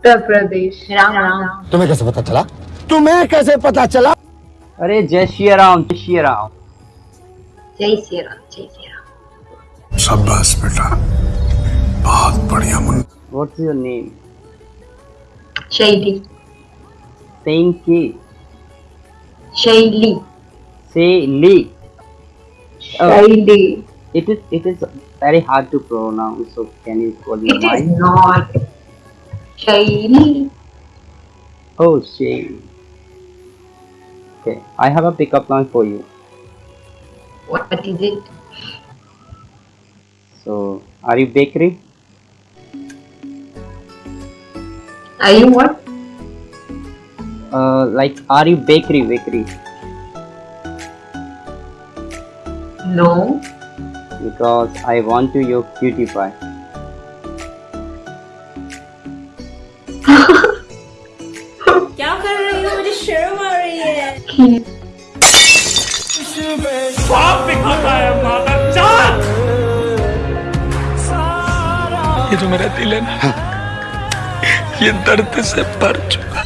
उत्तर प्रदेश। राम राम। तुम्हें कैसे पता चला? तुम्हें कैसे पता चला? अरे जय श्री राम जय श्री राम। जय श्री राम जय श्री राम। शाबाश बेटा। बहुत बढ़िया Munna. What's your name Shaily. Saying K शैली। Say Lee शैली। It is it is very hard to pronounce so can you call me It is mine not. शैली oh shame okay I have a pickup line for you What is it? so are you bakery Are you what? uh like are you bakery bakery No. because I want to your cutie pie है ये जो मेरा दिल है ना ये दर्द से भर चुका